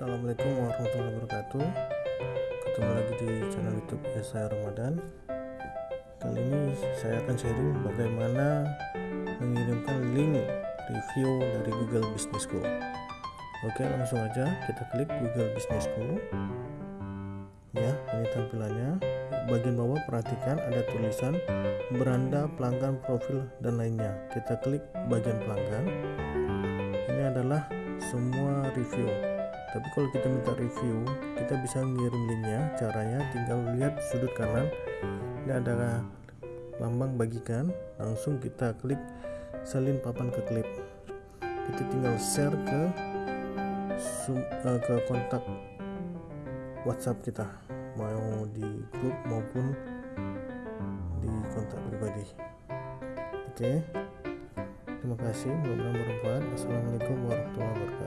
Assalamualaikum warahmatullahi wabarakatuh. Ketemu lagi di channel youtube ya saya Ramadan. Kali ini saya akan sharing bagaimana mengirimkan link review dari Google Business School. Oke langsung aja kita klik Google Business School. Ya ini tampilannya. Bagian bawah perhatikan ada tulisan beranda pelanggan profil dan lainnya. Kita klik bagian pelanggan. Ini adalah semua review tapi kalau kita minta review kita bisa ngirim linknya caranya tinggal lihat sudut kanan. Ini ada lambang bagikan langsung kita klik salin papan ke klip. Kita tinggal share ke uh, ke kontak WhatsApp kita mau di grup maupun di kontak pribadi. Oke terima kasih. Mudah-mudahan assalamualaikum warahmatullahi wabarakatuh